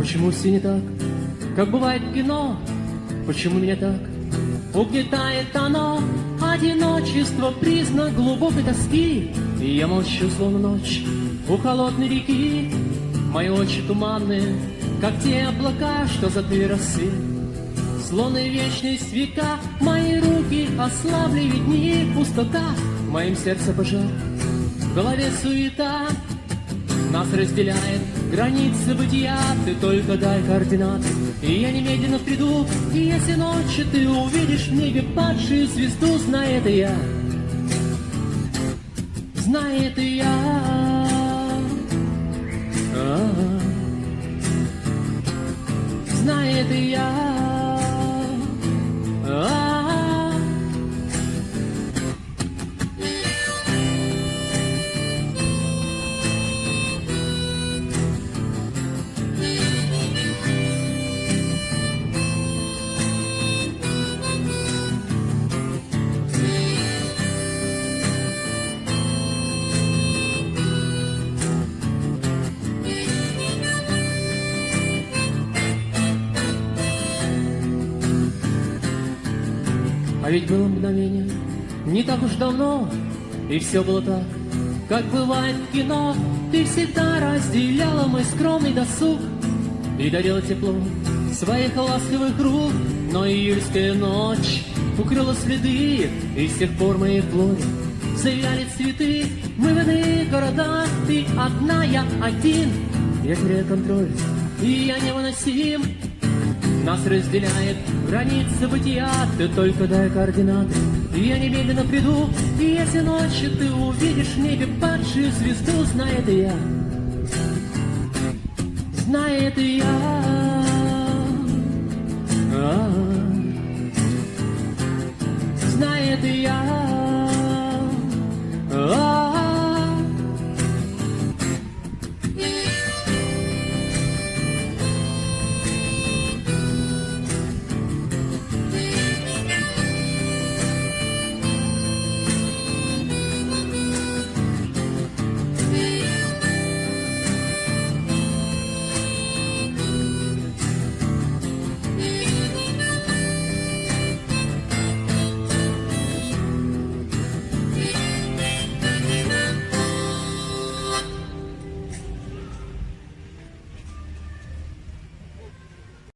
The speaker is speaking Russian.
Почему все не так, как бывает в кино? Почему меня так? Угнетает оно? Одиночество признак глубокой тоски. И я молчу, словно ночь у холодной реки. Мои очи туманные, как те облака, что за ты росы. Словно вечность века, мои руки ослабли, видни пустота. В моем сердце пожар, в голове суета. Нас разделяет границы бытия, ты только дай координаты. И я немедленно приду, и если ночью ты увидишь в небе падшую звезду, знай это я. Знай это я. А-а-а. Знай это я Ведь было мгновение, не так уж давно, И все было так, как бывает в кино. Ты всегда разделяла мой скромный досуг И дарила тепло своих ласковых рук. Но июльская ночь укрыла следы, И с тех пор мои плоды завяли цветы. Мы в иных городах, ты одна, я один. Я теряю контроль, и я невыносим. Нас разделяет граница бытия Ты только дай координаты. Я немедленно приду И если ночью ты увидишь в небе падшую звезду Знает и я. Знает и я. А. -а -а. Знает и я.